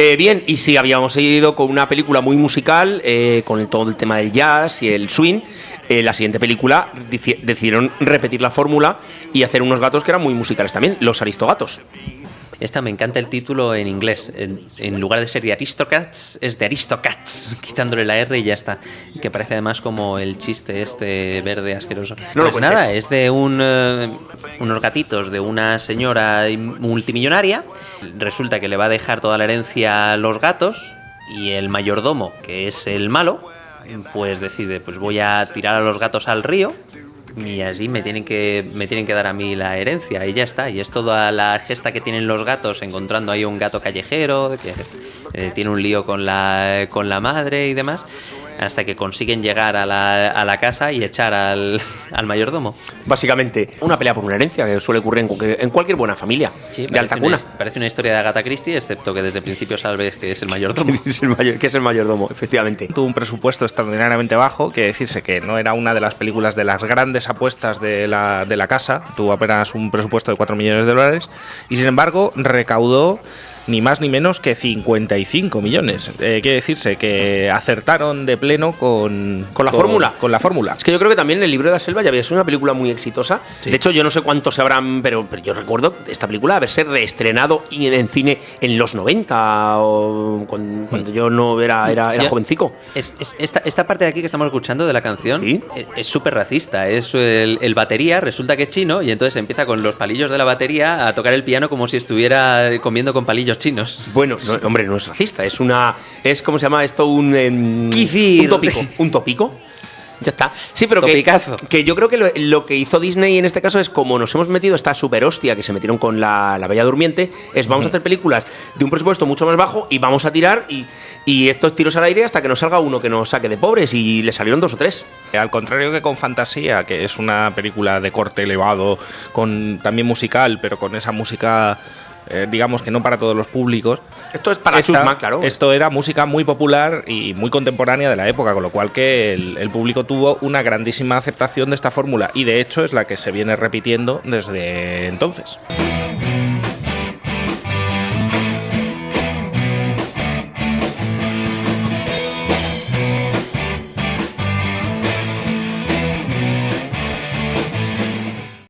Eh, bien, y sí, habíamos ido con una película muy musical, eh, con el, todo el tema del jazz y el swing. Eh, la siguiente película decidieron repetir la fórmula y hacer unos gatos que eran muy musicales también, los Aristogatos. Esta me encanta el título en inglés. En, en lugar de ser de Aristocats, es de Aristocats, quitándole la R y ya está. Que parece además como el chiste este verde asqueroso. No lo pues nada, es de un, eh, unos gatitos de una señora multimillonaria. Resulta que le va a dejar toda la herencia a los gatos y el mayordomo, que es el malo, pues decide, pues voy a tirar a los gatos al río y así me tienen que me tienen que dar a mí la herencia y ya está. Y es toda la gesta que tienen los gatos encontrando ahí un gato callejero que eh, tiene un lío con la con la madre y demás hasta que consiguen llegar a la, a la casa y echar al, al mayordomo Básicamente, una pelea por una herencia que suele ocurrir en cualquier, en cualquier buena familia de alta parece cuna. una, parece una historia de Agatha Christie excepto que desde el principio sabes que es el mayordomo Que es el mayor- que es el mayordomo, efectivamente. Tuvo un presupuesto extraordinariamente bajo, que decirse que no era una de las películas de las grandes apuestas de la, de la casa, tuvo apenas un presupuesto de 4 millones de dólares, y sin embargo recaudó ni más ni menos que 55 millones. Eh, quiere decirse que acertaron de pleno con, Con la fórmula. Con la fórmula. Es que yo creo que también El libro de la selva ya había sido una película muy exitosa. Sí. De hecho, yo no sé cuántos se habrán, pero, pero yo recuerdo esta película haberse reestrenado en, en cine en los 90 o con- cuando yo no era, era, jovencico. Es- es- esta, esta parte de aquí que estamos escuchando de la canción Sí. es- es súper racista. Es el, el batería resulta que es chino y entonces empieza con los palillos de la batería a tocar el piano como si estuviera comiendo con palillos chinos. Bueno, no, hombre, no es racista, es una. Es como se llama esto un. em. Un tópico. Un tópico. Ya está. Sí, pero que, yo creo que lo, lo que hizo Disney en este caso es como nos hemos metido esta super hostia que se metieron con la, la Bella Durmiente, es vamos a hacer películas de un presupuesto mucho más bajo y vamos a tirar y, y estos tiros al aire hasta que nos salga uno que nos saque de pobres y le salieron dos o tres. Al contrario que con Fantasía, que es una película de corte elevado, con también musical, pero con esa música, eh, digamos que no para todos los públicos. Esto es para esta- claro. Esto era música muy popular y muy contemporánea de la época, con lo cual que el, el público tuvo una grandísima aceptación de esta fórmula y de hecho es la que se viene repitiendo desde entonces.